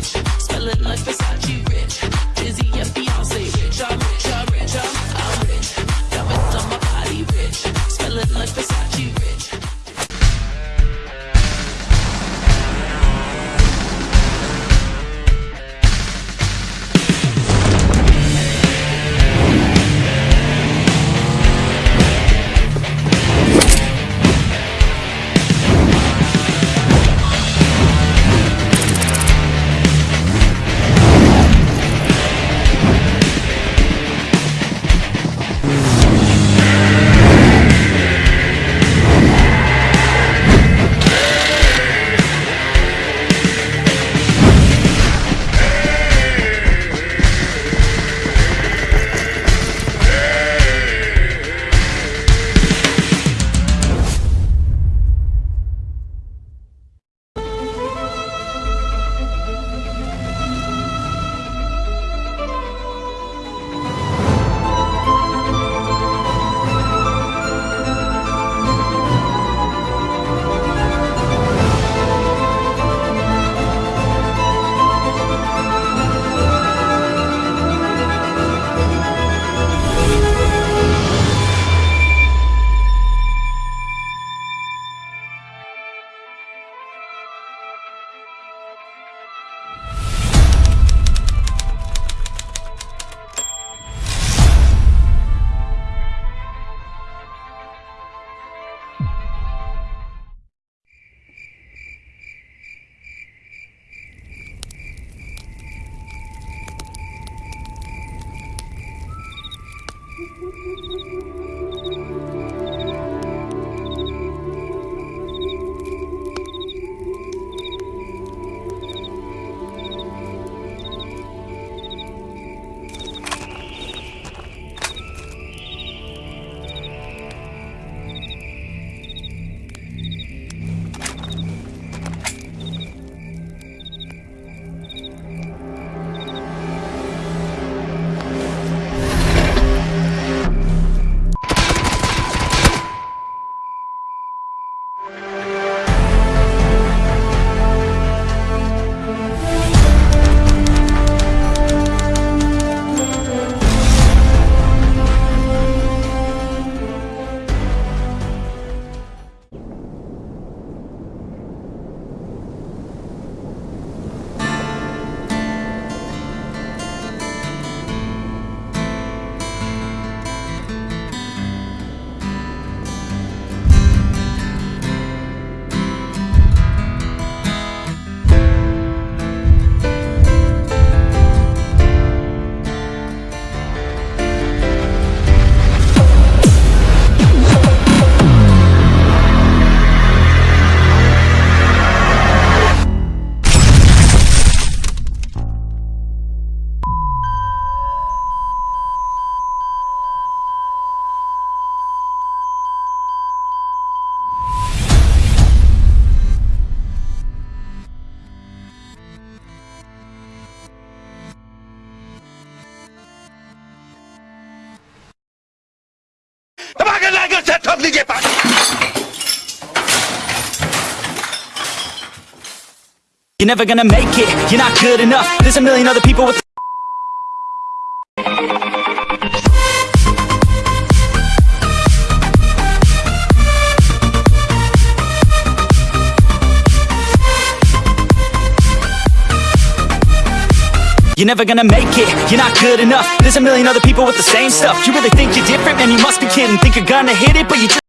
rich. Smelling like Versace Lijepan! You're never gonna make it, you're not good enough There's a million other people with You're never gonna make it, you're not good enough. There's a million other people with the same stuff. You really think you're different? Man, you must be kidding. Think you're gonna hit it, but you just